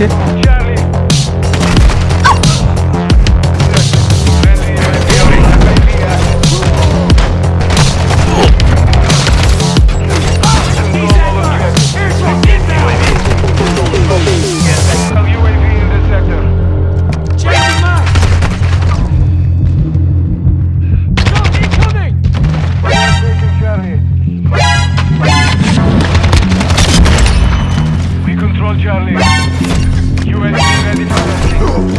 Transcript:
Okay. Charlie. UAV ready for. Enemy